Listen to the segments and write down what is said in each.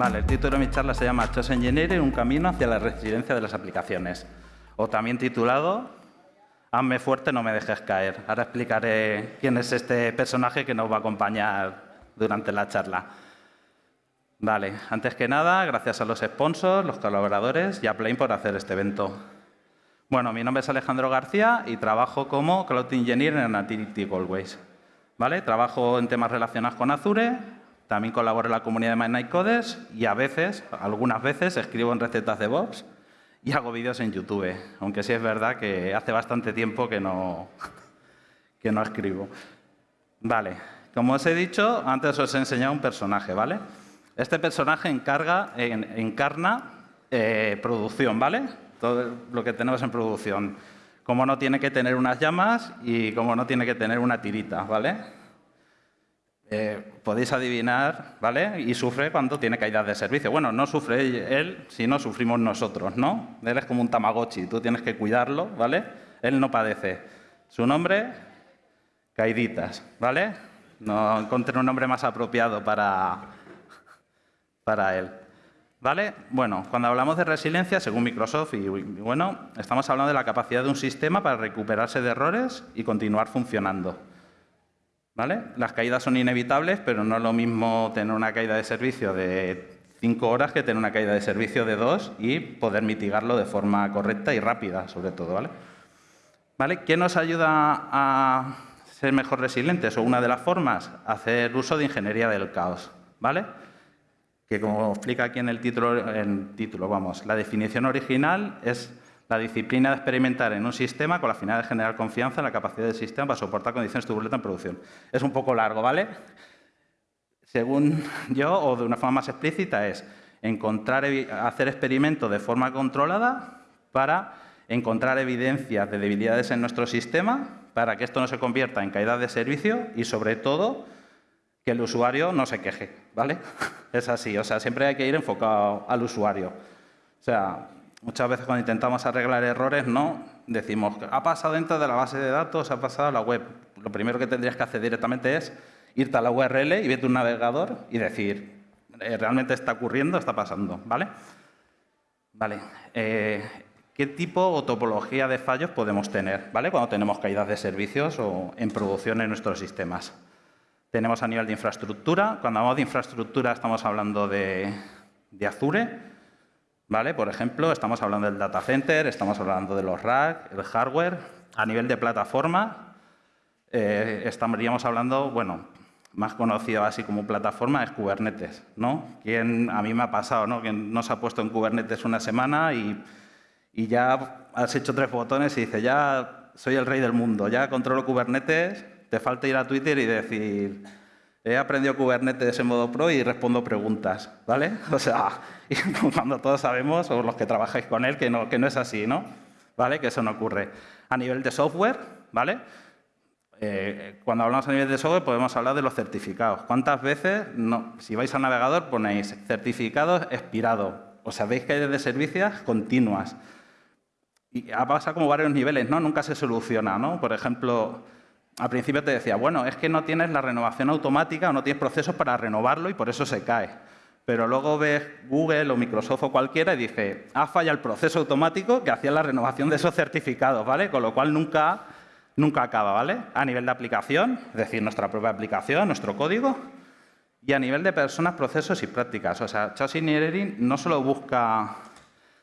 Vale, el título de mi charla se llama Chaos Engineering, un camino hacia la resiliencia de las aplicaciones. O también titulado Hazme fuerte, no me dejes caer. Ahora explicaré quién es este personaje que nos va a acompañar durante la charla. Vale, antes que nada, gracias a los sponsors, los colaboradores y a Plain por hacer este evento. Bueno, mi nombre es Alejandro García y trabajo como Cloud Engineer en Nativity Goldways. ¿Vale? Trabajo en temas relacionados con Azure, también colaboro en la comunidad de Midnight Codes y a veces, algunas veces, escribo en recetas de Vox y hago vídeos en YouTube, aunque sí es verdad que hace bastante tiempo que no, que no escribo. Vale, como os he dicho, antes os he enseñado un personaje, ¿vale? Este personaje encarga, encarna eh, producción, ¿vale? Todo lo que tenemos en producción. Como no tiene que tener unas llamas y como no tiene que tener una tirita, ¿vale? Eh, podéis adivinar, ¿vale? Y sufre cuando tiene caídas de servicio. Bueno, no sufre él, sino sufrimos nosotros, ¿no? Él es como un tamagotchi, tú tienes que cuidarlo, ¿vale? Él no padece. Su nombre, Caiditas, ¿vale? No encontré un nombre más apropiado para, para él. ¿Vale? Bueno, cuando hablamos de resiliencia, según Microsoft, y bueno, estamos hablando de la capacidad de un sistema para recuperarse de errores y continuar funcionando. Las caídas son inevitables, pero no es lo mismo tener una caída de servicio de cinco horas que tener una caída de servicio de dos y poder mitigarlo de forma correcta y rápida, sobre todo. ¿vale? ¿Qué nos ayuda a ser mejor resilientes? O una de las formas, hacer uso de ingeniería del caos. ¿vale? Que como explica aquí en el título, título vamos, la definición original es la disciplina de experimentar en un sistema con la finalidad de generar confianza en la capacidad del sistema para soportar condiciones turbulentas en producción. Es un poco largo, ¿vale? Según yo, o de una forma más explícita, es encontrar, hacer experimentos de forma controlada para encontrar evidencias de debilidades en nuestro sistema para que esto no se convierta en caída de servicio y, sobre todo, que el usuario no se queje, ¿vale? Es así, o sea, siempre hay que ir enfocado al usuario. O sea, Muchas veces cuando intentamos arreglar errores, no decimos, ha pasado dentro de la base de datos, ha pasado a la web. Lo primero que tendrías que hacer directamente es irte a la URL y vete un navegador y decir, eh, realmente está ocurriendo, está pasando, ¿vale? Vale. Eh, ¿Qué tipo o topología de fallos podemos tener ¿vale? cuando tenemos caídas de servicios o en producción en nuestros sistemas? Tenemos a nivel de infraestructura. Cuando hablamos de infraestructura estamos hablando de, de Azure, ¿Vale? Por ejemplo, estamos hablando del data center, estamos hablando de los rack, el hardware. A nivel de plataforma, eh, estaríamos hablando, bueno, más conocido así como plataforma es Kubernetes, ¿no? Quien, a mí me ha pasado, ¿no? Quien no ha puesto en Kubernetes una semana y, y ya has hecho tres botones y dice, ya soy el rey del mundo, ya controlo Kubernetes, te falta ir a Twitter y decir, He aprendido Kubernetes en modo pro y respondo preguntas, ¿vale? O sea, cuando todos sabemos, o los que trabajáis con él, que no, que no es así, ¿no? ¿Vale? Que eso no ocurre. A nivel de software, ¿vale? Eh, cuando hablamos a nivel de software podemos hablar de los certificados. ¿Cuántas veces, no, si vais al navegador, ponéis certificados expirado? O sea, veis que hay de servicios continuas. Y pasa como varios niveles, ¿no? Nunca se soluciona, ¿no? Por ejemplo, al principio te decía, bueno, es que no tienes la renovación automática o no tienes procesos para renovarlo y por eso se cae. Pero luego ves Google o Microsoft o cualquiera y dice, ha fallado el proceso automático que hacía la renovación de esos certificados, ¿vale? Con lo cual nunca, nunca acaba, ¿vale? A nivel de aplicación, es decir, nuestra propia aplicación, nuestro código, y a nivel de personas, procesos y prácticas. O sea, Chaos no solo busca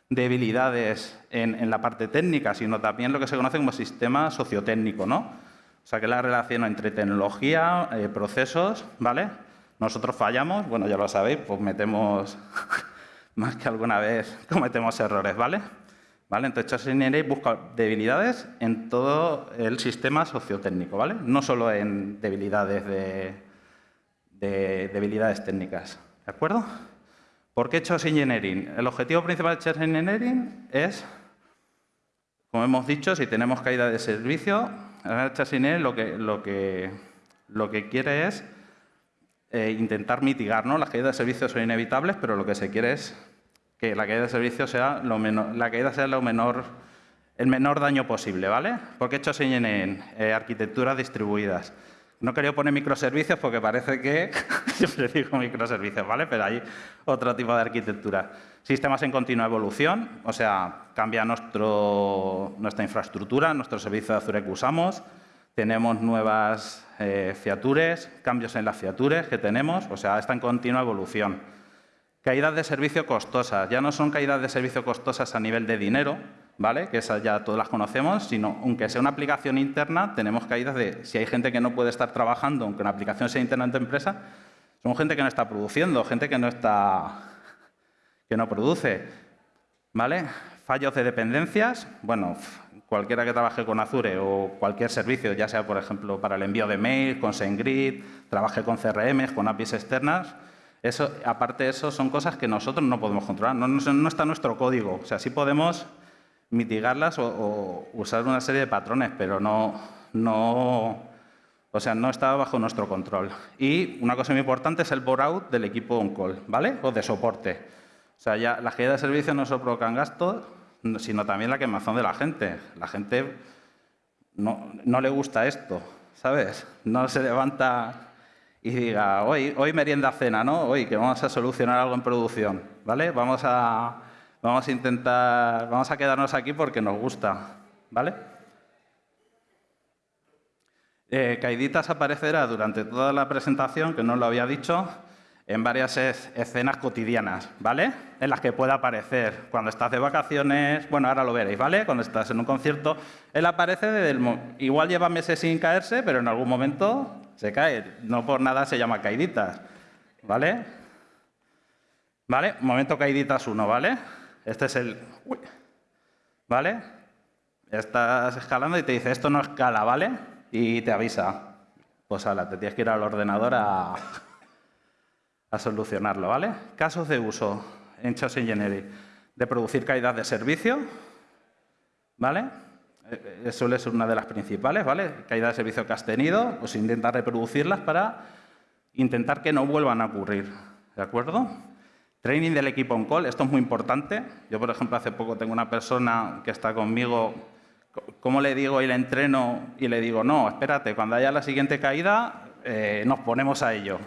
debilidades en, en, la parte técnica, sino también lo que se conoce como sistema sociotécnico, ¿no? O sea, que la relación entre tecnología, eh, procesos, ¿vale? Nosotros fallamos, bueno, ya lo sabéis, pues metemos, más que alguna vez, cometemos errores, ¿vale? ¿Vale? Entonces, Engineering busca debilidades en todo el sistema sociotécnico, ¿vale? No solo en debilidades de, debilidades técnicas, ¿de acuerdo? ¿Por qué Chaos Engineering? El objetivo principal de Chaos Engineering es, como hemos dicho, si tenemos caída de servicio, Chassinet lo que, lo que, lo que quiere es eh, intentar mitigar. ¿no? Las caídas de servicios son inevitables, pero lo que se quiere es que la caída de servicios sea lo menor, la caída sea lo menor, el menor daño posible. ¿vale? Porque hecho en eh, arquitecturas distribuidas. No quería poner microservicios porque parece que siempre digo microservicios, ¿vale? Pero hay otro tipo de arquitectura. Sistemas en continua evolución, o sea, cambia nuestro, nuestra infraestructura, nuestro servicio de Azure que usamos, tenemos nuevas eh, fiatures, cambios en las fiatures que tenemos, o sea, está en continua evolución. Caídas de servicio costosas, ya no son caídas de servicio costosas a nivel de dinero, ¿vale? que esas ya todas las conocemos, sino aunque sea una aplicación interna, tenemos caídas de si hay gente que no puede estar trabajando, aunque una aplicación sea interna en tu empresa, son gente que no está produciendo, gente que no está que no produce. ¿Vale? Fallos de dependencias, bueno, cualquiera que trabaje con Azure o cualquier servicio, ya sea, por ejemplo, para el envío de mail, con SendGrid, trabaje con CRM, con APIs externas, eso, aparte de eso, son cosas que nosotros no podemos controlar, no, no está nuestro código. O sea, sí podemos mitigarlas o, usar una serie de patrones, pero no, no, o sea, no está bajo nuestro control. Y una cosa muy importante es el bore-out del equipo on-call, ¿vale? O de soporte. O sea, ya las caídas de servicio no solo provocan gastos, sino también la quemazón de la gente. La gente no, no le gusta esto, ¿sabes? No se levanta y diga, hoy, hoy merienda cena, ¿no? Hoy que vamos a solucionar algo en producción, ¿vale? Vamos a, Vamos a intentar, vamos a quedarnos aquí porque nos gusta, ¿vale? Eh, Caiditas aparecerá durante toda la presentación, que no lo había dicho, en varias escenas cotidianas, ¿vale? En las que puede aparecer cuando estás de vacaciones, bueno, ahora lo veréis, ¿vale? Cuando estás en un concierto, él aparece, desde el, igual lleva meses sin caerse, pero en algún momento se cae. No por nada se llama Caiditas, ¿vale? ¿Vale? Momento Caiditas 1, ¿vale? Este es el... ¿Vale? Estás escalando y te dice, esto no escala, ¿vale? Y te avisa. Pues ala, te tienes que ir al ordenador a, a solucionarlo, ¿vale? Casos de uso en Chaos Engineering. De producir caídas de servicio, ¿vale? Eh, suele ser una de las principales, ¿vale? Caídas de servicio que has tenido, pues intenta reproducirlas para intentar que no vuelvan a ocurrir, ¿de acuerdo? Training del equipo on call, esto es muy importante. Yo, por ejemplo, hace poco tengo una persona que está conmigo, ¿cómo le digo y le entreno? Y le digo, no, espérate, cuando haya la siguiente caída, eh, nos ponemos a ello.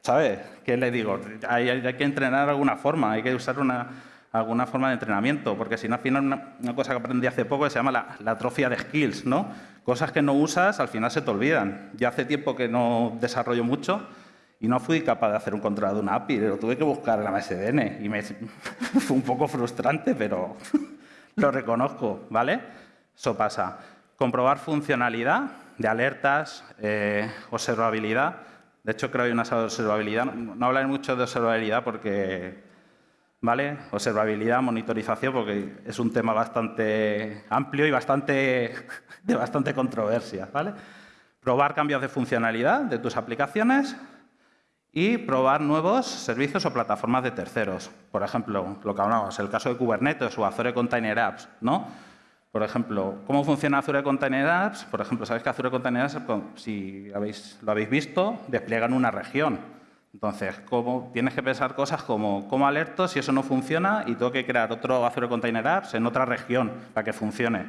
¿Sabes? ¿Qué le digo? Hay, que entrenar de alguna forma, hay que usar una, alguna forma de entrenamiento, porque si no, al final, una, cosa que aprendí hace poco se llama la, la, atrofia de skills, ¿no? Cosas que no usas, al final se te olvidan. Ya hace tiempo que no desarrollo mucho, y no fui capaz de hacer un control de una API, lo tuve que buscar en la MSDN y me fue un poco frustrante, pero lo reconozco, ¿vale? Eso pasa. Comprobar funcionalidad de alertas, eh, observabilidad. De hecho, creo que hay una observabilidad. No hablaré mucho de observabilidad porque, ¿vale? Observabilidad, monitorización, porque es un tema bastante amplio y bastante, de bastante controversia, ¿vale? Probar cambios de funcionalidad de tus aplicaciones, y probar nuevos servicios o plataformas de terceros. Por ejemplo, lo que hablamos, el caso de Kubernetes o Azure Container Apps, ¿no? Por ejemplo, ¿cómo funciona Azure Container Apps? Por ejemplo, sabéis que Azure Container Apps, si habéis, lo habéis visto, despliegan una región. Entonces, ¿cómo, tienes que pensar cosas como cómo alerto si eso no funciona y tengo que crear otro Azure Container Apps en otra región para que funcione.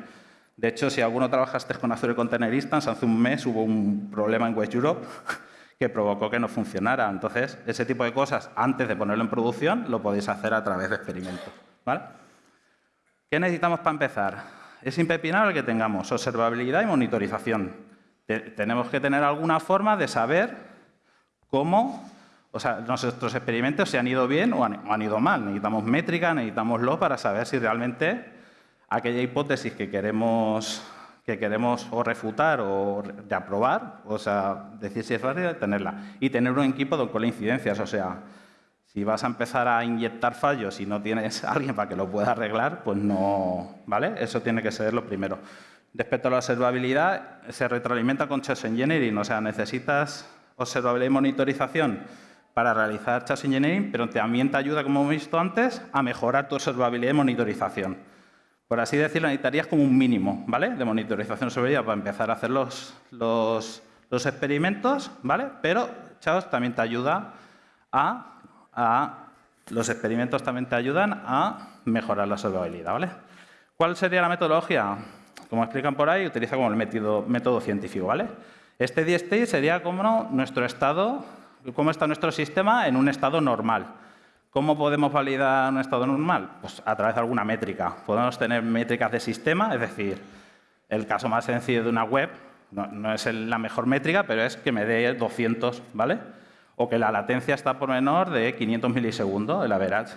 De hecho, si alguno trabajaste con Azure Container Instance, hace un mes hubo un problema en West Europe que provocó que no funcionara. Entonces, ese tipo de cosas, antes de ponerlo en producción, lo podéis hacer a través de experimentos. ¿vale? ¿Qué necesitamos para empezar? Es impepinable que tengamos observabilidad y monitorización. tenemos que tener alguna forma de saber cómo o sea, nuestros experimentos se han ido bien o han, han ido mal. Necesitamos métrica, necesitamos lo para saber si realmente aquella hipótesis que queremos que queremos o refutar o de aprobar, o sea, decir si es válida, tenerla. Y tener un equipo con incidencias, o sea, si vas a empezar a inyectar fallos y no tienes alguien para que lo pueda arreglar, pues no, ¿vale? Eso tiene que ser lo primero. Respecto a la observabilidad, se retroalimenta con Chaos Engineering, o sea, necesitas observabilidad y monitorización para realizar Chaos Engineering, pero también te ayuda, como hemos visto antes, a mejorar tu observabilidad y monitorización. Por así decirlo, necesitarías como un mínimo ¿vale? de monitorización sobre ella para empezar a hacer los, los, experimentos, ¿vale? pero Chaos también te ayuda a, a, Los experimentos también te ayudan a mejorar la observabilidad. ¿vale? ¿Cuál sería la metodología? Como explican por ahí, utiliza como el método, método científico. ¿vale? Este D-state sería como nuestro estado, cómo está nuestro sistema en un estado normal. ¿Cómo podemos validar un estado normal? Pues a través de alguna métrica. Podemos tener métricas de sistema, es decir, el caso más sencillo de una web, no, es la mejor métrica, pero es que me dé 200, ¿vale? O que la latencia está por menor de 500 milisegundos, el average.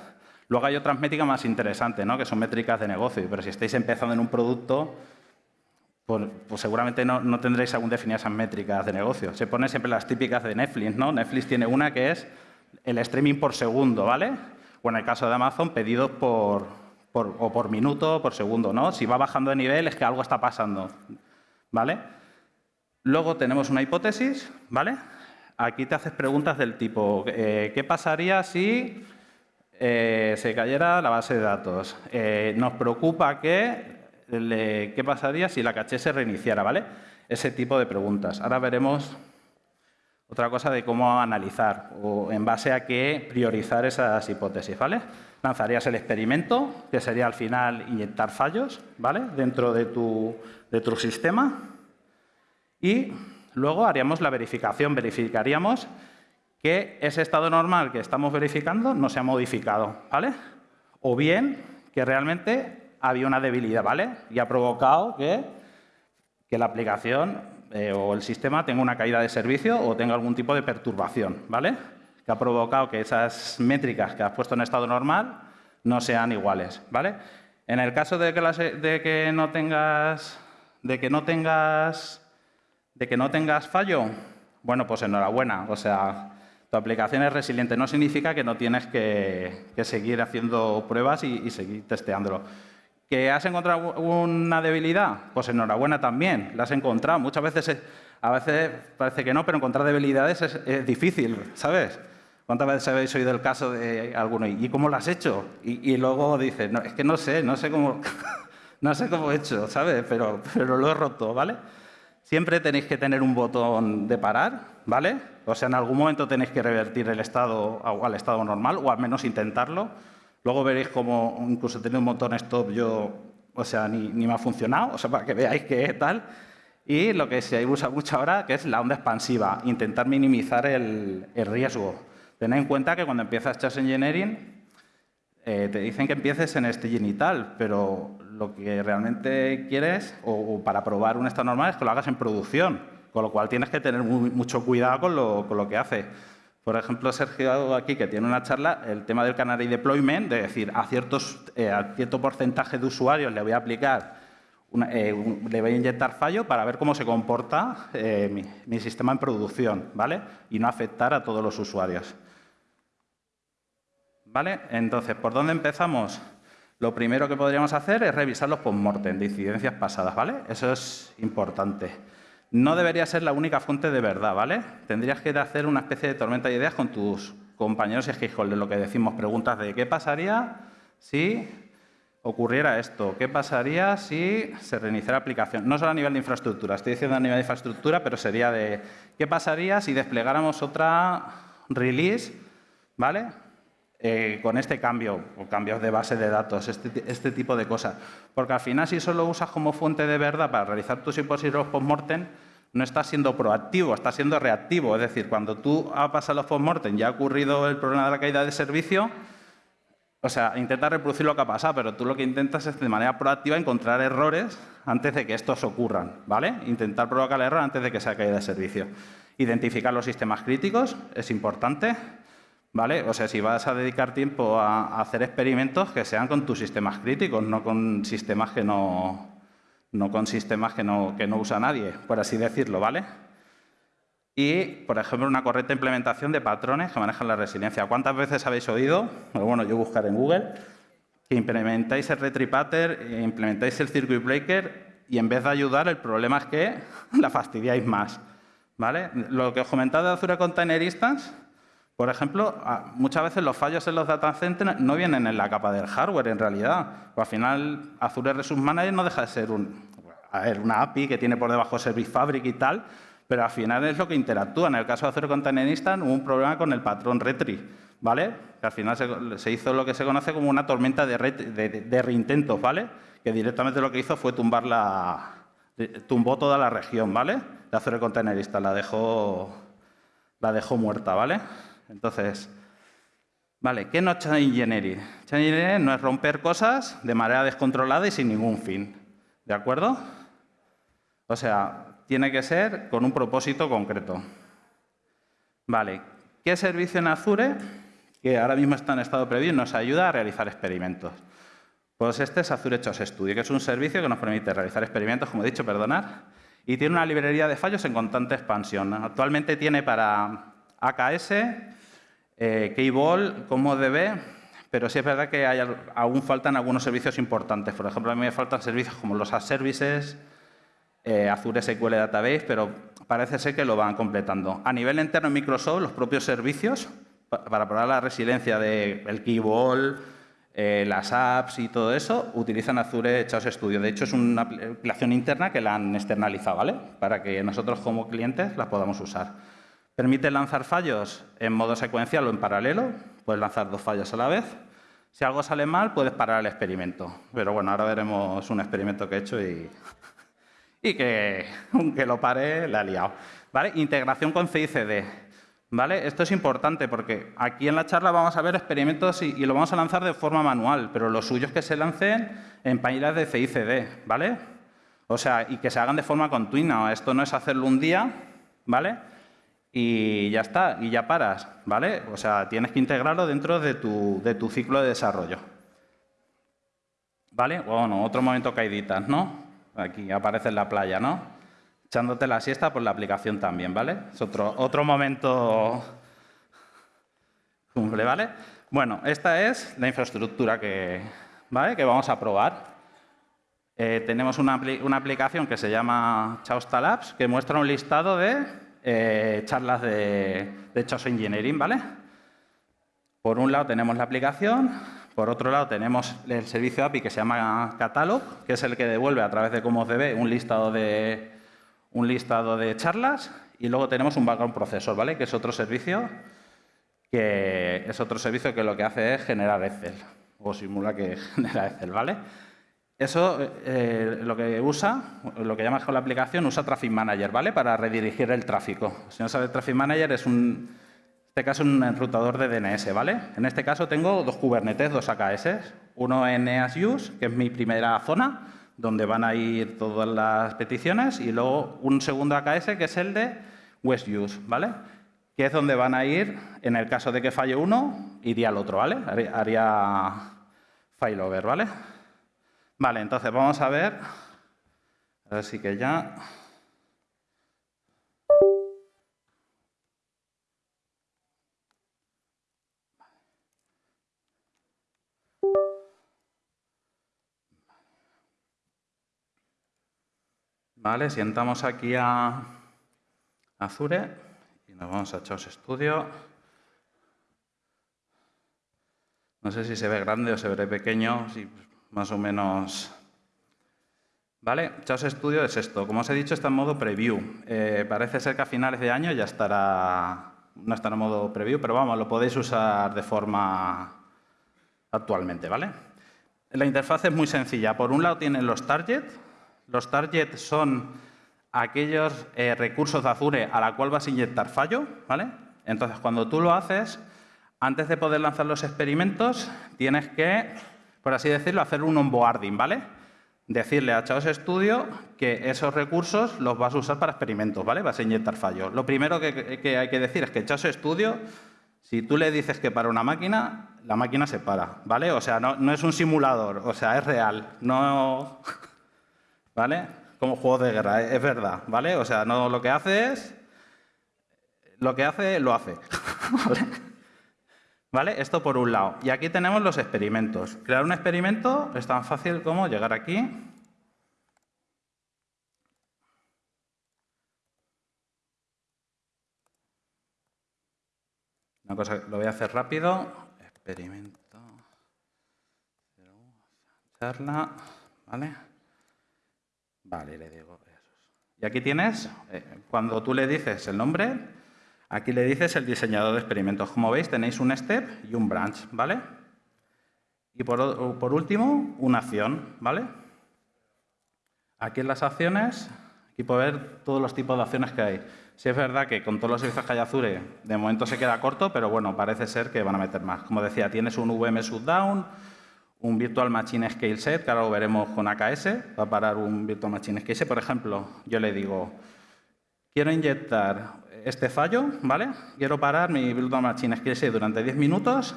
Luego hay otras métricas más interesantes, ¿no? que son métricas de negocio, pero si estáis empezando en un producto, pues, pues seguramente no, tendréis aún definidas esas métricas de negocio. Se ponen siempre las típicas de Netflix, ¿no? Netflix tiene una que es el streaming por segundo, ¿vale? O en el caso de Amazon, pedidos por, o por minuto por segundo, ¿no? Si va bajando de nivel es que algo está pasando, ¿vale? Luego tenemos una hipótesis, ¿vale? Aquí te haces preguntas del tipo, eh, ¿qué pasaría si eh, se cayera la base de datos? Eh, nos preocupa que qué pasaría si la caché se reiniciara, ¿vale? Ese tipo de preguntas. Ahora veremos otra cosa de cómo analizar o en base a qué priorizar esas hipótesis, ¿vale? Lanzarías el experimento, que sería al final inyectar fallos, ¿vale? Dentro de tu, de tu sistema. Y luego haríamos la verificación. Verificaríamos que ese estado normal que estamos verificando no se ha modificado, ¿vale? O bien que realmente había una debilidad, ¿vale? Y ha provocado que, que la aplicación eh, o el sistema tenga una caída de servicio o tenga algún tipo de perturbación, ¿vale? Que ha provocado que esas métricas que has puesto en estado normal no sean iguales, ¿vale? En el caso de que, no tengas de que no tengas de que no tengas fallo, bueno, pues enhorabuena, o sea, tu aplicación es resiliente. No significa que no tienes que, seguir haciendo pruebas y, y seguir testeándolo. ¿Que has encontrado una debilidad? Pues enhorabuena también, la has encontrado. Muchas veces, a veces parece que no, pero encontrar debilidades es, difícil, ¿sabes? ¿Cuántas veces habéis oído el caso de alguno? ¿Y cómo lo has hecho? Y, luego dices, es que no sé, no sé cómo, no sé cómo he hecho, ¿sabes? Pero, pero lo he roto, ¿vale? Siempre tenéis que tener un botón de parar, ¿vale? O sea, en algún momento tenéis que revertir el estado al estado normal, o al menos intentarlo. Luego veréis cómo incluso tener un botón stop yo, o sea, ni, me ha funcionado, o sea, para que veáis qué tal. Y lo que se usa mucho ahora, que es la onda expansiva, intentar minimizar el, riesgo. Tened en cuenta que cuando empiezas Chaos Engineering, eh, te dicen que empieces en este genital, pero lo que realmente quieres, o, para probar un estado normal, es que lo hagas en producción, con lo cual tienes que tener mucho cuidado con lo, con lo que haces. Por ejemplo, Sergio aquí, que tiene una charla, el tema del Canary Deployment, de decir, a, ciertos, eh, a cierto porcentaje de usuarios le voy a aplicar, eh, le voy a inyectar fallo para ver cómo se comporta eh, mi, sistema en producción, ¿vale? Y no afectar a todos los usuarios. ¿Vale? Entonces, ¿por dónde empezamos? Lo primero que podríamos hacer es revisar los postmortem de incidencias pasadas, ¿vale? Eso es importante no debería ser la única fuente de verdad, ¿vale? Tendrías que hacer una especie de tormenta de ideas con tus compañeros y stakeholders, lo que decimos, preguntas de qué pasaría si ocurriera esto, qué pasaría si se reiniciara la aplicación. No solo a nivel de infraestructura, estoy diciendo a nivel de infraestructura, pero sería de qué pasaría si desplegáramos otra release, ¿vale? Eh, con este cambio, o cambios de base de datos, este, este, tipo de cosas. Porque al final, si solo usas como fuente de verdad para realizar tus hipótesis post-mortem, no estás siendo proactivo, estás siendo reactivo. Es decir, cuando tú has pasado los post-mortem y ha ocurrido el problema de la caída de servicio, o sea, intentas reproducir lo que ha pasado, pero tú lo que intentas es de manera proactiva encontrar errores antes de que estos ocurran, ¿vale? Intentar provocar el error antes de que sea caída de servicio. Identificar los sistemas críticos es importante. ¿Vale? O sea, si vas a dedicar tiempo a, hacer experimentos, que sean con tus sistemas críticos, no con sistemas que no, no con sistemas que no, que no usa nadie, por así decirlo, ¿vale? Y, por ejemplo, una correcta implementación de patrones que manejan la resiliencia. ¿Cuántas veces habéis oído, bueno, yo buscar en Google, que implementáis el retripater, implementáis el circuit breaker y en vez de ayudar, el problema es que la fastidiáis más, ¿vale? Lo que os comentaba de Azure Container Instance, por ejemplo, muchas veces los fallos en los data centers no vienen en la capa del hardware, en realidad. al final, Azure Resource Manager no deja de ser una API que tiene por debajo Service Fabric y tal, pero al final es lo que interactúa. En el caso de Azure Container Instance hubo un problema con el patrón retri, ¿vale? Que al final se, hizo lo que se conoce como una tormenta de, de, reintentos, ¿vale? Que directamente lo que hizo fue tumbar la, tumbó toda la región, ¿vale? de Azure Containerista, la dejó, la dejó muerta, ¿vale? Entonces, vale, ¿qué no es Chain Engineering? Chain Engineering no es romper cosas de manera descontrolada y sin ningún fin, ¿de acuerdo? O sea, tiene que ser con un propósito concreto. Vale, ¿qué servicio en Azure, que ahora mismo está en estado previo, nos ayuda a realizar experimentos? Pues este es Azure Chaos Studio, que es un servicio que nos permite realizar experimentos, como he dicho, perdonar, y tiene una librería de fallos en constante expansión. Actualmente tiene para AKS, eh, Keyball, como DB, pero sí es verdad que aún faltan algunos servicios importantes. Por ejemplo, a mí me faltan servicios como los As Services, eh, Azure SQL Database, pero parece ser que lo van completando. A nivel interno en Microsoft, los propios servicios, para probar la resiliencia del de Keyball, eh, las apps y todo eso utilizan Azure Chaos Studio. De hecho, es una aplicación interna que la han externalizado, ¿vale? Para que nosotros como clientes las podamos usar. Permite lanzar fallos en modo secuencial o en paralelo. Puedes lanzar dos fallos a la vez. Si algo sale mal, puedes parar el experimento. Pero bueno, ahora veremos un experimento que he hecho y, y que, aunque lo pare, la he liado. ¿Vale? Integración con CICD. ¿Vale? Esto es importante porque aquí en la charla vamos a ver experimentos y, lo vamos a lanzar de forma manual, pero lo suyo es que se lancen en páginas de CICD, ¿vale? O sea, y que se hagan de forma continua. Esto no es hacerlo un día, ¿vale? Y ya está, y ya paras, ¿vale? O sea, tienes que integrarlo dentro de tu, de tu ciclo de desarrollo. ¿Vale? Bueno, otro momento caíditas, ¿no? Aquí aparece en la playa, ¿no? echándote la siesta por la aplicación también, ¿vale? Es otro, otro momento cumple, ¿vale? Bueno, esta es la infraestructura que, ¿vale? que vamos a probar. Eh, tenemos una, una, aplicación que se llama Chausta Labs, que muestra un listado de eh, charlas de, de Engineering, ¿vale? Por un lado tenemos la aplicación, por otro lado tenemos el servicio API que se llama Catalog, que es el que devuelve a través de ve un listado de, un listado de charlas y luego tenemos un background processor, ¿vale? Que es otro servicio que es otro servicio que lo que hace es generar Excel o simula que genera Excel, ¿vale? Eso eh, lo que usa, lo que llamas con la aplicación, usa Traffic Manager, ¿vale? Para redirigir el tráfico. Si no sabes, Traffic Manager es un, en este caso, un enrutador de DNS, ¿vale? En este caso tengo dos Kubernetes, dos AKS, uno en EASUS, que es mi primera zona, donde van a ir todas las peticiones, y luego un segundo AKS que es el de West Use, ¿vale? Que es donde van a ir, en el caso de que falle uno, iría al otro, ¿vale? Haría failover, ¿vale? Vale, entonces vamos a ver, así que ya... Vale, sientamos aquí a Azure y nos vamos a Chaos Studio. No sé si se ve grande o se ve pequeño, más o menos... Vale, Chaos Studio es esto. Como os he dicho, está en modo preview. Eh, parece ser que a finales de año ya estará... No estará en modo preview, pero vamos, lo podéis usar de forma actualmente, ¿vale? La interfaz es muy sencilla. Por un lado tienen los targets, los targets son aquellos eh, recursos de Azure a la cual vas a inyectar fallo, ¿vale? Entonces, cuando tú lo haces, antes de poder lanzar los experimentos, tienes que, por así decirlo, hacer un onboarding, ¿vale? Decirle a Chaos Studio que esos recursos los vas a usar para experimentos, ¿vale? Vas a inyectar fallo. Lo primero que, hay que decir es que Chaos Studio, si tú le dices que para una máquina, la máquina se para, ¿vale? O sea, no, no es un simulador, o sea, es real. No... ¿vale? Como juego de guerra, es verdad, ¿vale? O sea, no lo que hace es... Lo que hace, lo hace. ¿Vale? Esto por un lado. Y aquí tenemos los experimentos. Crear un experimento es tan fácil como llegar aquí. Una cosa, lo voy a hacer rápido. Experimento. Charla. ¿Vale? Vale, le digo Y aquí tienes, eh, cuando tú le dices el nombre, aquí le dices el diseñador de experimentos. Como veis, tenéis un step y un branch, ¿vale? Y por, último, una acción, ¿vale? Aquí en las acciones, Aquí puede ver todos los tipos de acciones que hay. Sí es verdad que con todos los servicios que hay Azure, de momento se queda corto, pero bueno, parece ser que van a meter más. Como decía, tienes un VM Shutdown, un Virtual Machine Scale Set, que ahora lo veremos con AKS, va a parar un Virtual Machine Scale Set. Por ejemplo, yo le digo, quiero inyectar este fallo, ¿vale? Quiero parar mi Virtual Machine Set durante 10 minutos.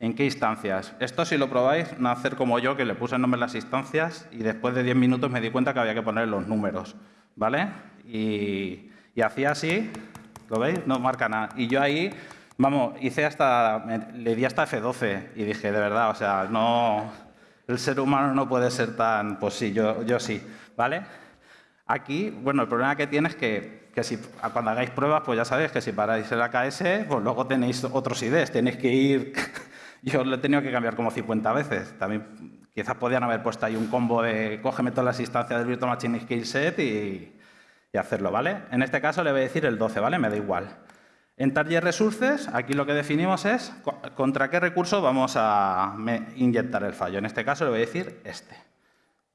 ¿En qué instancias? Esto, si lo probáis, no hacer como yo, que le puse el nombre a las instancias y después de 10 minutos me di cuenta que había que poner los números, ¿vale? Y y hacía así, ¿lo veis? No marca nada. Y yo ahí, vamos, hice hasta, le di hasta F12 y dije, de verdad, o sea, no, el ser humano no puede ser tan, pues sí, yo, yo sí, ¿vale? Aquí, bueno, el problema que tiene es que, que si, cuando hagáis pruebas, pues ya sabéis que si paráis el AKS, pues luego tenéis otros IDs, tenéis que ir... Yo lo he tenido que cambiar como 50 veces. También quizás podían haber puesto ahí un combo de cógeme todas las instancias del Virtual Machine Skill Set y, y hacerlo, ¿vale? En este caso le voy a decir el 12, ¿vale? Me da igual. En Target Resources, aquí lo que definimos es contra qué recurso vamos a inyectar el fallo. En este caso le voy a decir este,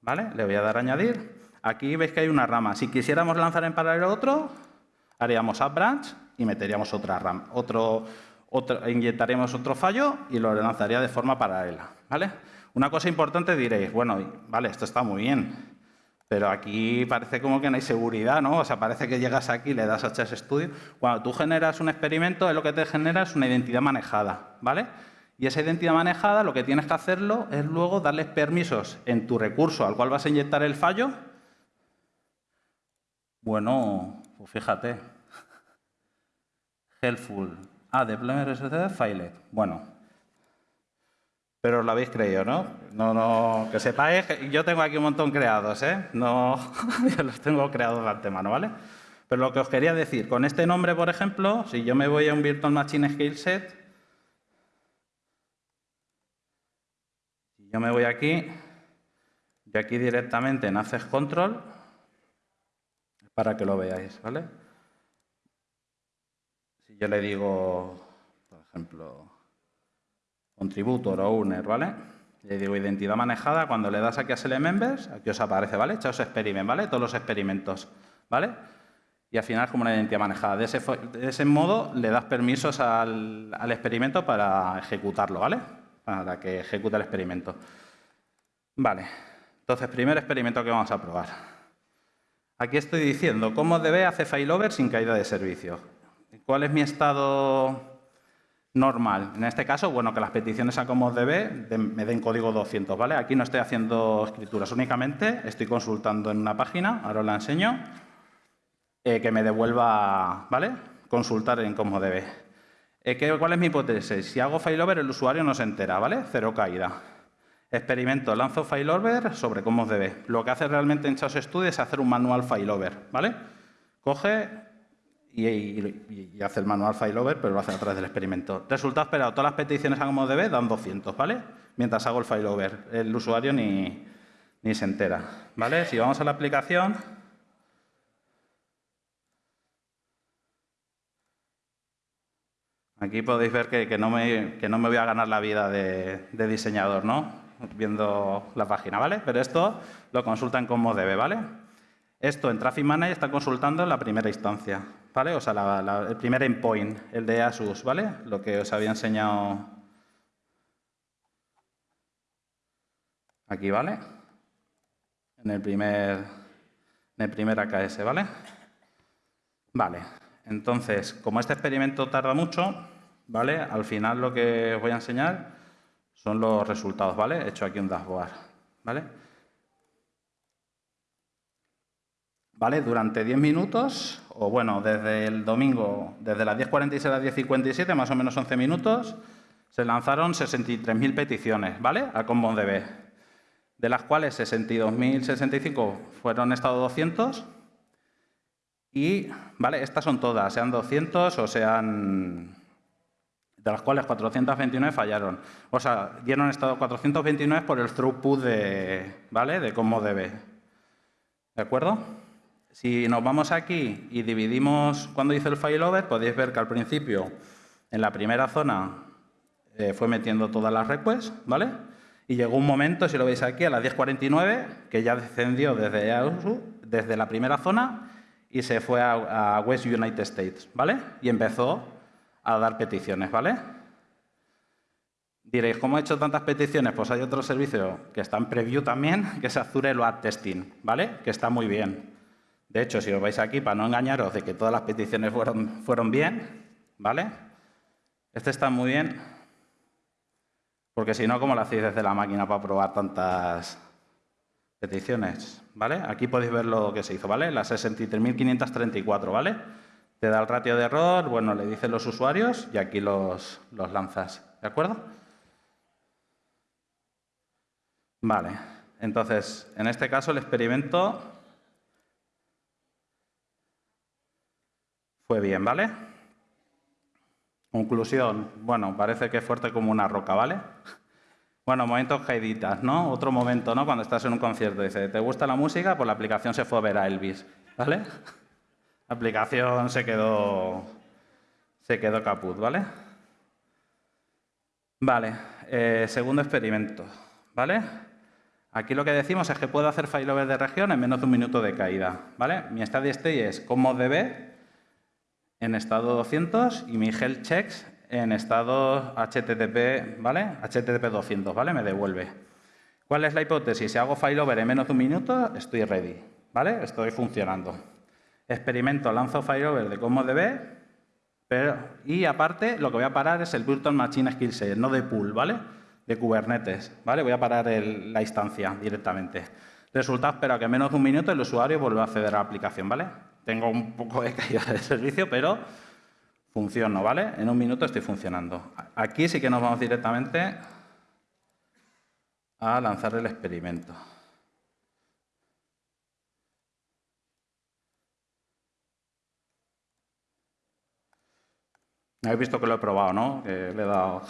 ¿vale? Le voy a dar a añadir. Aquí veis que hay una rama. Si quisiéramos lanzar en paralelo otro, haríamos add branch y meteríamos otra rama, otro, otro, inyectaríamos otro fallo y lo lanzaría de forma paralela, ¿vale? Una cosa importante diréis, bueno, vale, esto está muy bien, pero aquí parece como que no hay seguridad, ¿no? O sea, parece que llegas aquí, le das a HS Studio. Cuando tú generas un experimento, lo que te genera es una identidad manejada, ¿vale? Y esa identidad manejada, lo que tienes que hacerlo es luego darles permisos en tu recurso al cual vas a inyectar el fallo. Bueno, pues fíjate. Helpful. Ah, deployment RSC filet. Bueno, pero os lo habéis creído, ¿no? No, no, que sepáis, yo tengo aquí un montón creados, ¿eh? No, yo los tengo creados de antemano, ¿vale? Pero lo que os quería decir, con este nombre, por ejemplo, si yo me voy a un Virtual Machine Scale Set, si yo me voy aquí, y aquí directamente en Access Control, para que lo veáis, ¿vale? Si yo le digo, por ejemplo, contributor o owner, ¿vale? Le digo identidad manejada, cuando le das aquí a select members, aquí os aparece, ¿vale? Echaos experiment, ¿vale? Todos los experimentos, ¿vale? Y al final como una identidad manejada. De ese, modo le das permisos al, al, experimento para ejecutarlo, ¿vale? Para que ejecute el experimento. Vale. Entonces, primer experimento que vamos a probar. Aquí estoy diciendo cómo debe hacer failover sin caída de servicio. ¿Cuál es mi estado normal. En este caso, bueno, que las peticiones a como DB me den código 200, ¿vale? Aquí no estoy haciendo escrituras únicamente, estoy consultando en una página, ahora os la enseño, eh, que me devuelva, ¿vale? Consultar en como DB. Eh, ¿Cuál es mi hipótesis? Si hago failover, el usuario no se entera, ¿vale? Cero caída. Experimento, lanzo failover sobre cómo DB. Lo que hace realmente en Chaos Studio es hacer un manual failover, ¿vale? Coge, y, hace el manual failover, pero lo hace a través del experimento. Resultado esperado, todas las peticiones a como debe dan 200, ¿vale? Mientras hago el failover. El usuario ni, ni se entera, ¿vale? Si vamos a la aplicación... Aquí podéis ver que, no me, que, no me, voy a ganar la vida de, de, diseñador, ¿no? Viendo la página, ¿vale? Pero esto lo consultan como debe, ¿vale? Esto en Traffic Manager está consultando en la primera instancia, ¿vale? O sea, el primer endpoint, el de Asus, ¿vale? Lo que os había enseñado aquí, ¿vale? En el primer, en el primer AKS, ¿vale? Vale, entonces, como este experimento tarda mucho, ¿vale? Al final lo que os voy a enseñar son los resultados, ¿vale? He hecho aquí un dashboard, ¿vale? ¿vale? Durante 10 minutos, o bueno, desde el domingo, desde las 10.46 a las 10.57, más o menos 11 minutos, se lanzaron 63.000 peticiones, ¿vale? A CommonDB, de las cuales 62.065 fueron estado 200 y, ¿vale? Estas son todas, sean 200 o sean... de las cuales 429 fallaron. O sea, dieron estado 429 por el throughput de, ¿vale? De CommonDB. ¿De acuerdo? Si nos vamos aquí y dividimos cuando hice el failover, podéis ver que al principio, en la primera zona, eh, fue metiendo todas las requests, ¿vale? Y llegó un momento, si lo veis aquí, a las 10.49, que ya descendió desde, desde la primera zona y se fue a, West United States, ¿vale? Y empezó a dar peticiones, ¿vale? Diréis, ¿cómo he hecho tantas peticiones? Pues hay otro servicio que está en preview también, que es Azure Load Testing, ¿vale? Que está muy bien. De hecho, si os vais aquí, para no engañaros de que todas las peticiones fueron, fueron bien, ¿vale? Este está muy bien, porque si no, ¿cómo lo hacéis desde la máquina para probar tantas peticiones? ¿Vale? Aquí podéis ver lo que se hizo, ¿vale? Las 63.534, ¿vale? Te da el ratio de error, bueno, le dicen los usuarios y aquí los, los lanzas, ¿de acuerdo? Vale, entonces, en este caso el experimento fue bien, ¿vale? Conclusión, bueno, parece que es fuerte como una roca, ¿vale? Bueno, momentos caiditas, ¿no? Otro momento, ¿no? Cuando estás en un concierto, dice, ¿te gusta la música? Pues la aplicación se fue a ver a Elvis, ¿vale? La aplicación se quedó, se quedó caput, ¿vale? Vale, eh, segundo experimento, ¿vale? Aquí lo que decimos es que puedo hacer failover de región en menos de un minuto de caída, ¿vale? Mi steady state es como db en estado 200 y mi health checks en estado HTTP, ¿vale? HTTP 200, ¿vale? Me devuelve. ¿Cuál es la hipótesis? Si hago failover en menos de un minuto, estoy ready, ¿vale? Estoy funcionando. Experimento, lanzo failover de debe, pero, y aparte lo que voy a parar es el Virtual Machine Skill Set, no de pool, ¿vale? De Kubernetes, ¿vale? Voy a parar la instancia directamente. Resultado, espero que en menos de un minuto el usuario vuelva a acceder a la aplicación, ¿vale? Tengo un poco de caída de servicio, pero funciono, ¿vale? En un minuto estoy funcionando. Aquí sí que nos vamos directamente a lanzar el experimento. Habéis visto que lo he probado, ¿no? Que le he dado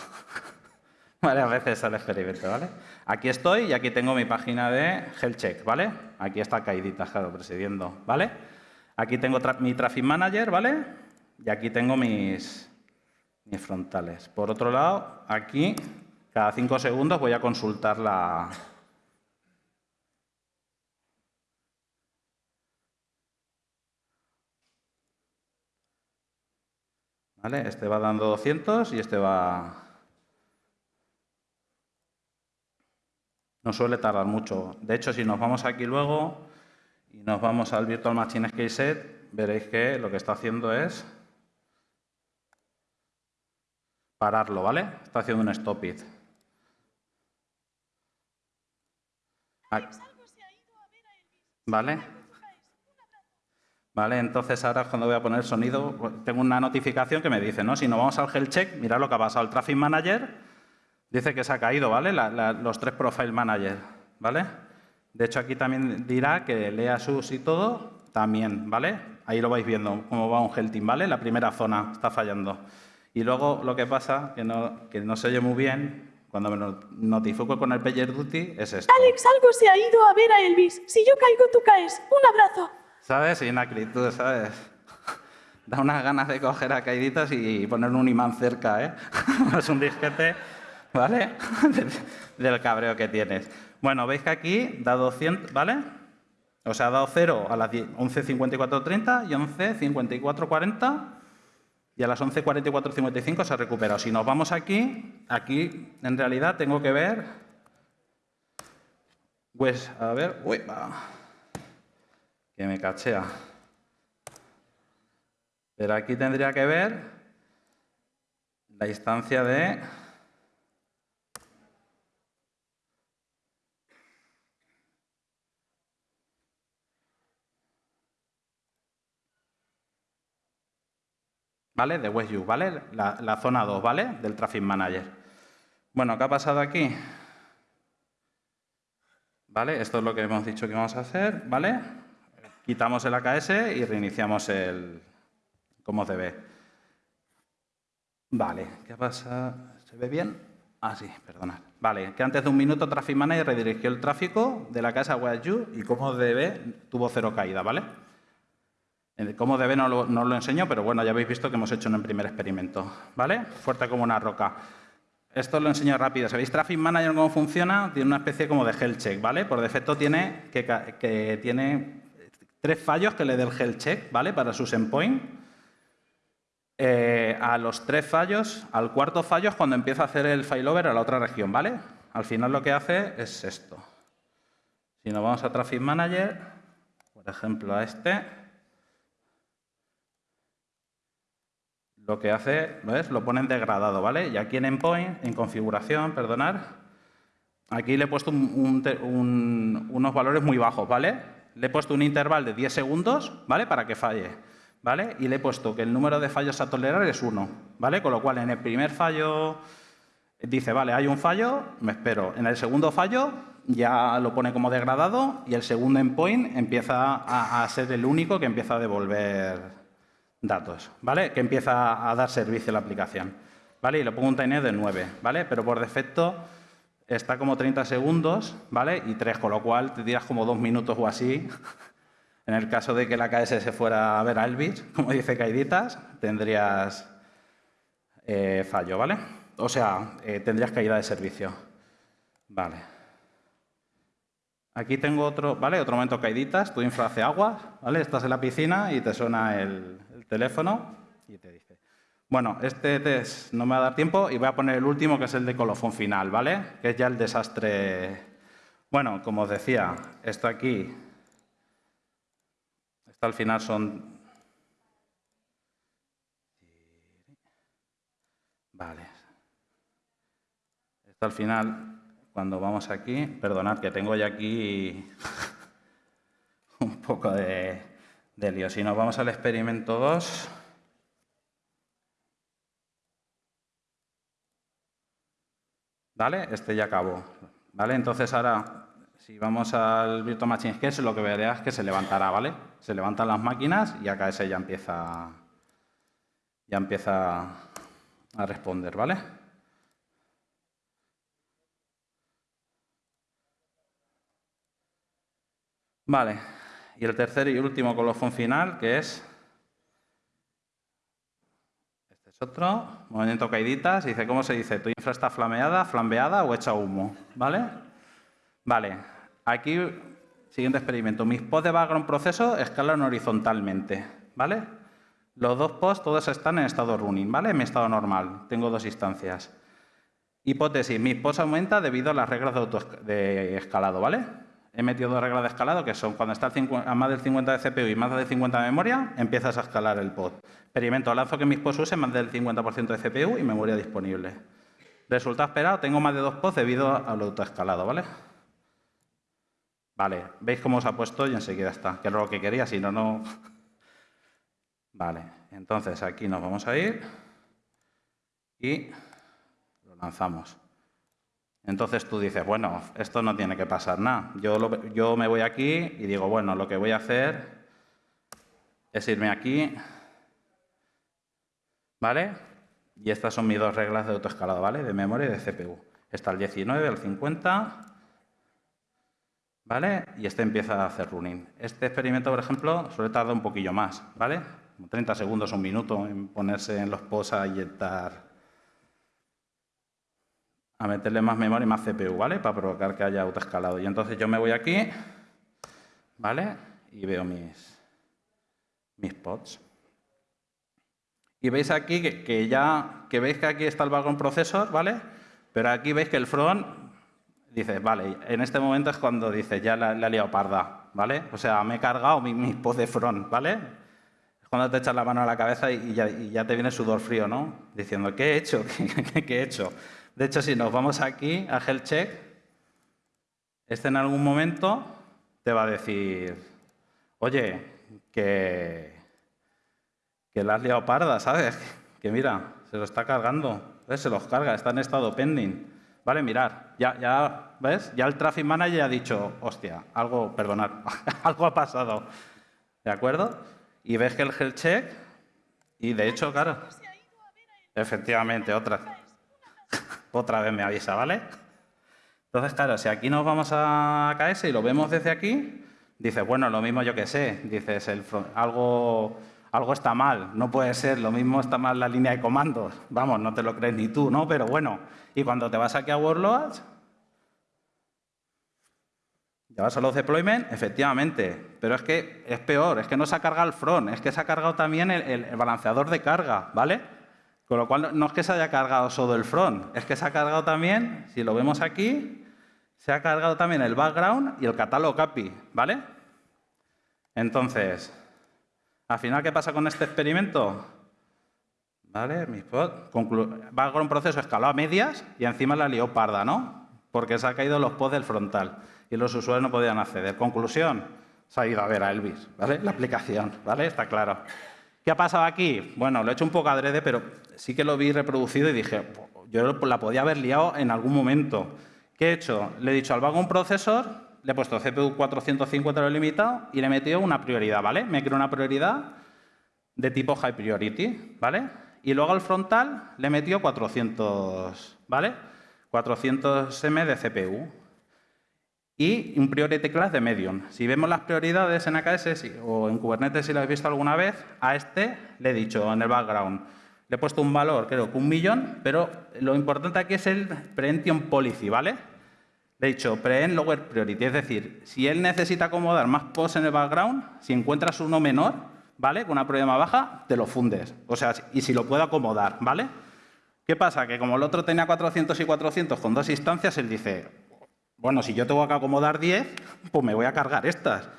varias veces al experimento, ¿vale? Aquí estoy y aquí tengo mi página de health check, ¿vale? Aquí está caídita, claro, presidiendo, ¿vale? Aquí tengo mi Traffic Manager, ¿vale? Y aquí tengo mis frontales. Por otro lado, aquí, cada cinco segundos voy a consultar la, ¿Vale? Este va dando 200 y este va... No suele tardar mucho. De hecho, si nos vamos aquí luego, y nos vamos al Virtual Machine Scale Set, veréis que lo que está haciendo es pararlo, ¿vale? Está haciendo un stop it. ¿Vale? ¿Vale? Entonces ahora cuando voy a poner sonido, tengo una notificación que me dice, ¿no? Si nos vamos al health check, mirad lo que ha pasado. El Traffic Manager dice que se ha caído, ¿vale? los tres Profile Manager, ¿vale? De hecho, aquí también dirá que lea sus y todo, también, ¿vale? Ahí lo vais viendo, cómo va un Helting, ¿vale? La primera zona está fallando. Y luego lo que pasa, que no, que no se oye muy bien, cuando me notifico con el Pager Duty, es esto. Alex, algo se ha ido a ver a Elvis. Si yo caigo, tú caes. Un abrazo. ¿Sabes? Y una tú sabes. Da unas ganas de coger a caiditas y poner un imán cerca, ¿eh? es un disquete, ¿vale? Del cabreo que tienes. Bueno, veis que aquí da 200, ¿vale? O sea, ha dado 0 a las 11.54.30 y 11.54.40 y a las 11.44.55 se ha recuperado. Si nos vamos aquí, aquí en realidad tengo que ver... Pues, a ver... Uy, que me cachea. Pero aquí tendría que ver la instancia de... ¿vale? De WestU, ¿vale? La, zona 2, ¿vale? Del Traffic Manager. Bueno, ¿qué ha pasado aquí? ¿Vale? Esto es lo que hemos dicho que vamos a hacer, ¿vale? Quitamos el AKS y reiniciamos el como debe. Vale, ¿qué pasa? ¿Se ve bien? Ah, sí, perdonad. Vale, que antes de un minuto Traffic Manager redirigió el tráfico de la casa WestU y como debe tuvo cero caída, ¿vale? Cómo debe no lo, no lo enseño, pero bueno, ya habéis visto que hemos hecho el primer experimento. ¿Vale? Fuerte como una roca. Esto lo enseño rápido. ¿Sabéis Traffic Manager cómo funciona? Tiene una especie como de health check, ¿vale? Por defecto tiene que, tiene tres fallos que le dé el health check, ¿vale? Para sus endpoints. Eh, a los tres fallos, al cuarto fallo es cuando empieza a hacer el failover a la otra región, ¿vale? Al final lo que hace es esto. Si nos vamos a Traffic Manager, por ejemplo a este, lo que hace, ¿ves? Lo ponen degradado, ¿vale? Y aquí en endpoint, en configuración, perdonar, aquí le he puesto unos valores muy bajos, ¿vale? Le he puesto un intervalo de 10 segundos, ¿vale? Para que falle, ¿vale? Y le he puesto que el número de fallos a tolerar es 1, ¿vale? Con lo cual, en el primer fallo dice, vale, hay un fallo, me espero. En el segundo fallo ya lo pone como degradado y el segundo endpoint empieza a, ser el único que empieza a devolver datos, ¿vale? Que empieza a dar servicio a la aplicación, ¿vale? Y le pongo un timer de 9, ¿vale? Pero por defecto está como 30 segundos, ¿vale? Y 3, con lo cual te tiras como dos minutos o así. en el caso de que la KS se fuera a ver a Elvis, como dice Caiditas, tendrías eh, fallo, ¿vale? O sea, eh, tendrías caída de servicio. Vale. Aquí tengo otro, ¿vale? Otro momento caiditas, tu infra hace aguas, ¿vale? Estás en la piscina y te suena el, teléfono y te dice, bueno, este test no me va a dar tiempo y voy a poner el último, que es el de colofón final, ¿vale? Que es ya el desastre. Bueno, como os decía, esto aquí, esto al final son... Vale. Esto al final cuando vamos aquí, perdonad que tengo ya aquí un poco de, lío. Si nos vamos al experimento 2, ¿vale? Este ya acabó, ¿vale? Entonces ahora, si vamos al Virtual Machine Sketch, lo que verás es que se levantará, ¿vale? Se levantan las máquinas y acá ese ya empieza, ya empieza a responder, ¿vale? Vale, y el tercer y último colofón final, que es... Este es otro, movimiento caiditas, dice, ¿cómo se dice? ¿Tu infra está flameada, flambeada o hecha humo? ¿Vale? Vale, aquí, siguiente experimento. Mis pods de background proceso escalan horizontalmente, ¿vale? Los dos pods todos están en estado running, ¿vale? En mi estado normal, tengo dos instancias. Hipótesis, mis pods aumenta debido a las reglas de, de escalado, ¿vale? He metido dos reglas de escalado, que son cuando está a más del 50 de CPU y más del 50 de memoria, empiezas a escalar el pod. Experimento, lanzo que mis pods usen más del 50% de CPU y memoria disponible. Resultado esperado, tengo más de dos pods debido al autoescalado, ¿vale? Vale, veis cómo os ha puesto y enseguida está, que era lo que quería, si no, no... Vale, entonces aquí nos vamos a ir y lo lanzamos. Entonces tú dices, bueno, esto no tiene que pasar nada. Yo, yo me voy aquí y digo, bueno, lo que voy a hacer es irme aquí, ¿vale? Y estas son mis dos reglas de autoescalado, ¿vale? De memoria y de CPU. Está el 19, el 50, ¿vale? Y este empieza a hacer running. Este experimento, por ejemplo, suele tardar un poquillo más, ¿vale? 30 segundos, un minuto en ponerse en los posts a inyectar a meterle más memoria y más CPU, ¿vale? Para provocar que haya autoescalado. Y entonces yo me voy aquí, ¿vale? Y veo mis, mis pods. Y veis aquí que, ya, que veis que aquí está el background processor, ¿vale? Pero aquí veis que el front dice, vale, en este momento es cuando dice, ya la, la he liado parda, ¿vale? O sea, me he cargado mis mi pods de front, ¿vale? Es cuando te echas la mano a la cabeza y, ya, y ya, te viene sudor frío, ¿no? Diciendo, ¿qué he hecho? ¿Qué he hecho? De hecho, si nos vamos aquí a Health Check, este en algún momento te va a decir, oye, que, que la has liado parda, ¿sabes? Que mira, se lo está cargando, se los carga, está en estado pending. Vale, mirar, ya, ya, ¿ves? Ya el Traffic Manager ha dicho, hostia, algo, perdonad, algo ha pasado. ¿De acuerdo? Y ves que el health check, y de hecho, claro, efectivamente, otra otra vez me avisa, ¿vale? Entonces, claro, si aquí nos vamos a KS y lo vemos desde aquí, dices, bueno, lo mismo yo que sé, dices, el, algo, algo está mal, no puede ser, lo mismo está mal la línea de comandos, vamos, no te lo crees ni tú, ¿no? Pero bueno, y cuando te vas aquí a Warlords, Ya vas a los deployment, efectivamente, pero es que es peor, es que no se ha cargado el front, es que se ha cargado también el balanceador de carga, ¿vale? Con lo cual, no es que se haya cargado solo el front, es que se ha cargado también, si lo vemos aquí, se ha cargado también el background y el catálogo API, ¿vale? Entonces, al final, ¿qué pasa con este experimento? ¿Vale? Mi background proceso escaló a medias y encima la lió parda, ¿no? Porque se ha caído los pods del frontal y los usuarios no podían acceder. Conclusión, se ha ido a ver a Elvis, ¿vale? La aplicación, ¿vale? Está claro. ¿Qué ha pasado aquí? Bueno, lo he hecho un poco adrede, pero sí que lo vi reproducido y dije, yo la podía haber liado en algún momento. ¿Qué he hecho? Le he dicho al vago un procesor, le he puesto CPU 450 lo limitado y le he metido una prioridad, ¿vale? Me creo una prioridad de tipo high priority, ¿vale? Y luego al frontal le he metido 400, ¿vale? 400 M de CPU y un priority class de medium. Si vemos las prioridades en AKS o en Kubernetes, si lo habéis visto alguna vez, a este le he dicho en el background, le he puesto un valor, creo que un millón, pero lo importante aquí es el preemption policy, ¿vale? Le he dicho preempt lower priority, es decir, si él necesita acomodar más posts en el background, si encuentras uno menor, ¿vale? Con una más baja, te lo fundes. O sea, y si lo puedo acomodar, ¿vale? ¿Qué pasa? Que como el otro tenía 400 y 400 con dos instancias, él dice, bueno, si yo tengo que acomodar 10, pues me voy a cargar estas.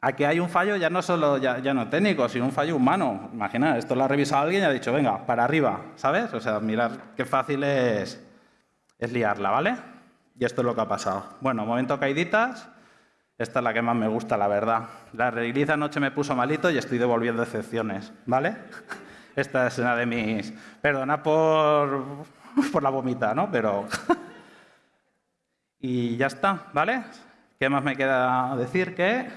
Aquí hay un fallo ya no solo ya, no técnico, sino un fallo humano. Imagina, esto lo ha revisado alguien y ha dicho, venga, para arriba, ¿sabes? O sea, mirar qué fácil es, es liarla, ¿vale? Y esto es lo que ha pasado. Bueno, momento caiditas. Esta es la que más me gusta, la verdad. La release anoche me puso malito y estoy devolviendo excepciones, ¿vale? Esta es una de mis... Perdona por, por la vomita, ¿no? Pero... Y ya está, ¿vale? ¿Qué más me queda decir? Que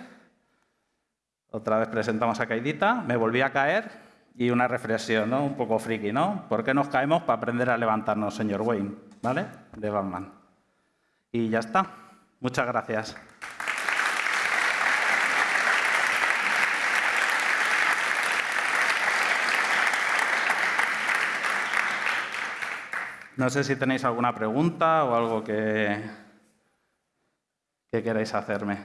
otra vez presentamos a Caidita, me volví a caer y una reflexión, ¿no? Un poco friki, ¿no? ¿Por qué nos caemos para aprender a levantarnos, señor Wayne? ¿Vale? De Batman. Y ya está. Muchas gracias. No sé si tenéis alguna pregunta o algo que, ¿Qué queréis hacerme?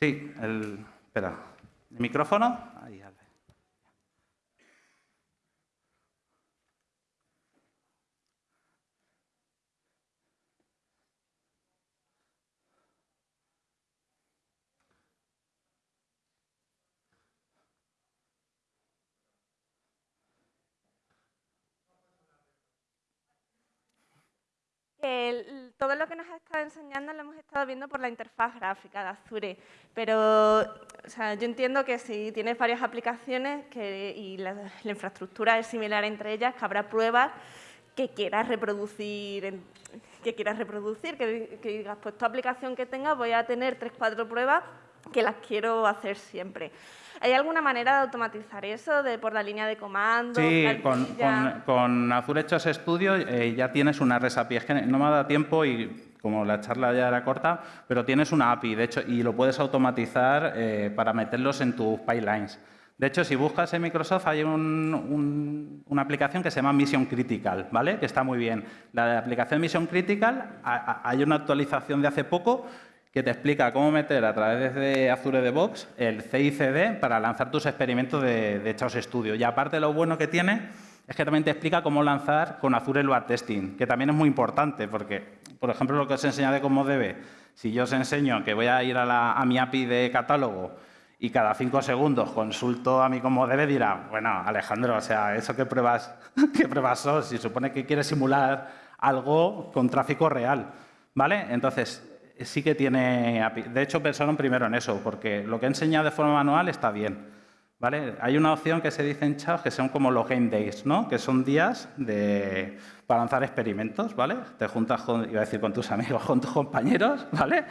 Sí, el... Espera. ¿El micrófono? Ahí, todo lo que nos ha estado enseñando lo hemos estado viendo por la interfaz gráfica de Azure, pero yo entiendo que si tienes varias aplicaciones y la, infraestructura es similar entre ellas, que habrá pruebas que quieras reproducir, que quieras reproducir, que, digas, pues tu aplicación que tenga voy a tener tres, cuatro pruebas que las quiero hacer siempre. ¿Hay alguna manera de automatizar eso de por la línea de comando? Sí, con, con, Azure Hechos Studio eh, ya tienes una REST API. Es que no me ha dado tiempo y como la charla ya era corta, pero tienes una API, de hecho, y lo puedes automatizar eh, para meterlos en tus pipelines. De hecho, si buscas en Microsoft hay una aplicación que se llama Mission Critical, ¿vale? Que está muy bien. La aplicación Mission Critical, hay una actualización de hace poco que te explica cómo meter a través de Azure DevOps el CICD para lanzar tus experimentos de, de Chaos Studio. Y aparte lo bueno que tiene es que también te explica cómo lanzar con Azure Load Testing, que también es muy importante porque, por ejemplo, lo que os enseña de cómo debe, si yo os enseño que voy a ir a, a mi API de catálogo y cada cinco segundos consulto a mi cómo debe, dirá, bueno, Alejandro, o sea, ¿eso qué pruebas, qué pruebas son? Si supone que quieres simular algo con tráfico real, ¿vale? Entonces, sí que tiene De hecho, pensaron primero en eso, porque lo que he enseñado de forma manual está bien. ¿vale? Hay una opción que se dice en chat que son como los game days, ¿no? que son días de, para lanzar experimentos. ¿vale? Te juntas, con, iba a decir con tus amigos, con tus compañeros, ¿vale?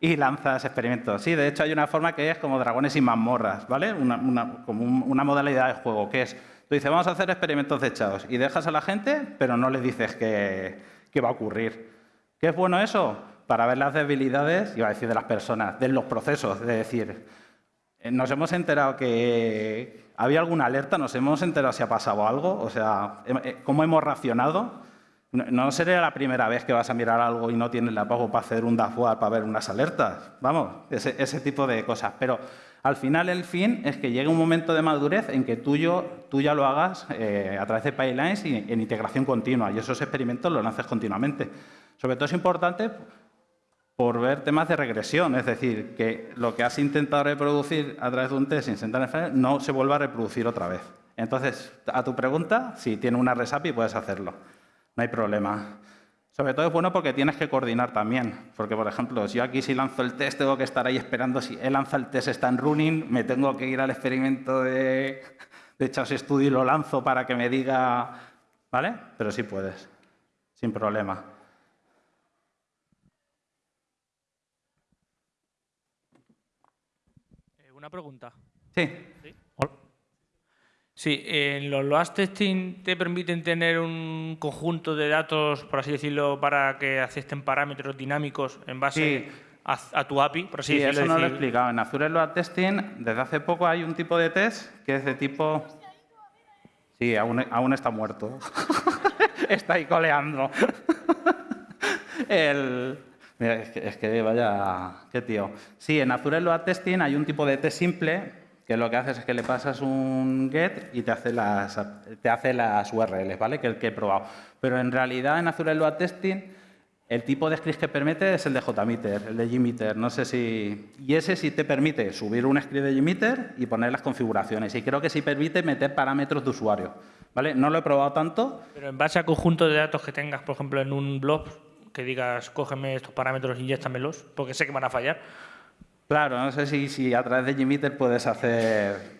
y lanzas experimentos. Sí, de hecho hay una forma que es como dragones y mazmorras, ¿vale? Una, como una modalidad de juego, que es, tú dices, vamos a hacer experimentos de chaos y dejas a la gente, pero no le dices qué va a ocurrir. ¿Qué es bueno eso? Para ver las debilidades, iba a decir de las personas, de los procesos, de decir, eh, nos hemos enterado que había alguna alerta, nos hemos enterado si ha pasado algo, o sea, eh, cómo hemos racionado. No sería la primera vez que vas a mirar algo y no tienes la pago para hacer un dashboard para ver unas alertas. Vamos, ese, ese tipo de cosas. Pero al final el fin es que llegue un momento de madurez en que tú, yo- tú ya lo hagas eh, a través de pipelines y en integración continua. Y esos experimentos los lances continuamente. Sobre todo es importante por ver temas de regresión, es decir, que lo que has intentado reproducir a través de un test sin sentar en frente no se vuelva a reproducir otra vez. Entonces, a tu pregunta, si tiene una RESAPI puedes hacerlo, no hay problema. Sobre todo es bueno porque tienes que coordinar también, porque por ejemplo, si yo aquí si lanzo el test tengo que estar ahí esperando, si él lanza el test está en running, me tengo que ir al experimento de, de Chaos Studio y lo lanzo para que me diga, ¿vale? Pero sí puedes, sin problema. Eh, Una pregunta. Sí. Sí, en los load testing te permiten tener un conjunto de datos, por así decirlo, para que acepten parámetros dinámicos en base Sí. a, a tu API, por así Sí, decirlo. eso no lo he explicado. En Azure Load Testing, desde hace poco hay un tipo de test que es de tipo... Sí, aún, aún está muerto. está ahí coleando. El... Es que, es que vaya... Qué tío. Sí, en Azure Load Testing hay un tipo de test simple que lo que haces es que le pasas un get y te hace las, te hace las URLs, ¿vale? Que el que he probado. Pero en realidad en Azure Load Testing el tipo de script que permite es el de JMeter, el de Gmeter. No sé si... Y ese sí te permite subir un script de Gmeter y poner las configuraciones. Y creo que sí permite meter parámetros de usuario. ¿Vale? No lo he probado tanto. Pero en base a conjunto de datos que tengas, por ejemplo, en un blog, que digas, cógeme estos parámetros y inyéctamelos, porque sé que van a fallar. Claro, no sé si, si a través de Gmeter puedes hacer...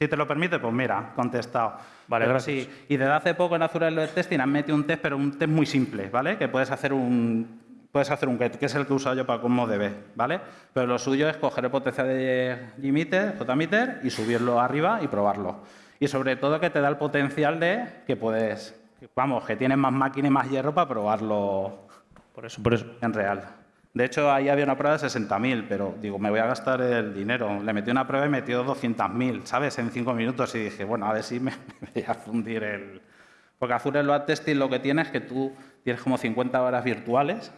Si te lo permite, pues mira, contestado. Vale, Pero gracias. sí, y desde hace poco en Azure Load Testing han metido un test, pero un test muy simple, ¿vale? Que puedes hacer un puedes hacer un get, que es el que he usado yo para como DB, ¿vale? Pero lo suyo es coger el potencial de Gmeter, JMeter, y subirlo arriba y probarlo. Y sobre todo que te da el potencial de que puedes, vamos, que tienes más máquina y más hierro para probarlo Por eso, por eso. en real. De hecho, ahí había una prueba de 60.000, pero digo, me voy a gastar el dinero. Le metí una prueba y metió 200.000, ¿sabes? En cinco minutos y dije, bueno, a ver si me, me voy a fundir el... Porque Azure Load Testing lo que tiene es que tú tienes como 50 horas virtuales,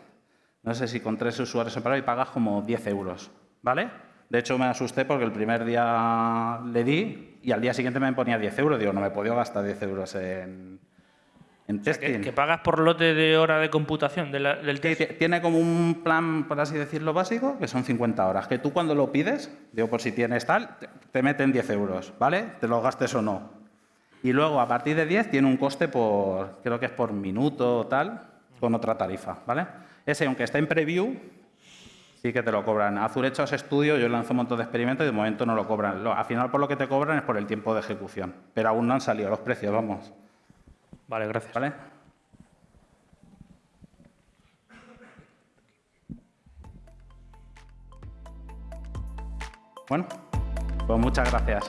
no sé si con tres usuarios separados y pagas como 10 euros, ¿vale? De hecho, me asusté porque el primer día le di y al día siguiente me ponía 10 euros. Digo, no me he podido gastar 10 euros en, en Que, pagas por lote de hora de computación de la- del test. tiene como un plan, por así decirlo, básico, que son 50 horas. Que tú cuando lo pides, digo, por si tienes tal, te- te meten 10 euros, ¿vale? Te lo gastes o no. Y luego, a partir de 10, tiene un coste por, creo que es por minuto o tal, con otra tarifa, ¿vale? Ese, aunque está en preview, sí que te lo cobran. Azure Hechos Studio, yo lanzo un montón de experimentos y de momento no lo cobran. Al final, por lo que te cobran es por el tiempo de ejecución. Pero aún no han salido los precios, vamos, Vale, gracias. ¿vale? Bueno, pues muchas gracias.